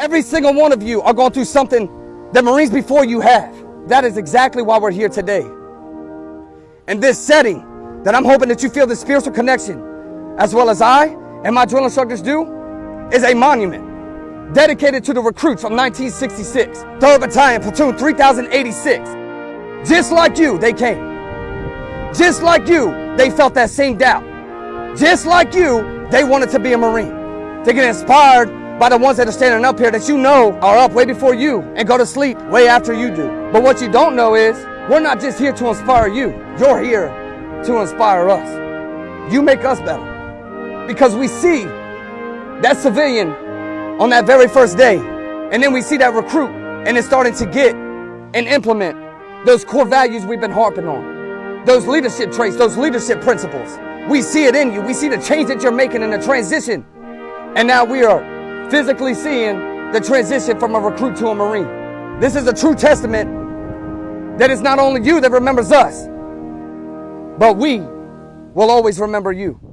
Every single one of you are going through something that Marines before you have. That is exactly why we're here today. In this setting, that I'm hoping that you feel the spiritual connection, as well as I and my drill instructors do, is a monument dedicated to the recruits from 1966, 3rd Battalion, Platoon 3086. Just like you, they came. Just like you, they felt that same doubt. Just like you, they wanted to be a Marine. To get inspired by the ones that are standing up here that you know are up way before you and go to sleep way after you do. But what you don't know is, we're not just here to inspire you. You're here to inspire us. You make us better. Because we see that civilian on that very first day, and then we see that recruit, and it's starting to get and implement those core values we've been harping on. Those leadership traits, those leadership principles. We see it in you. We see the change that you're making in the transition. And now we are physically seeing the transition from a recruit to a Marine. This is a true testament that it's not only you that remembers us, but we will always remember you.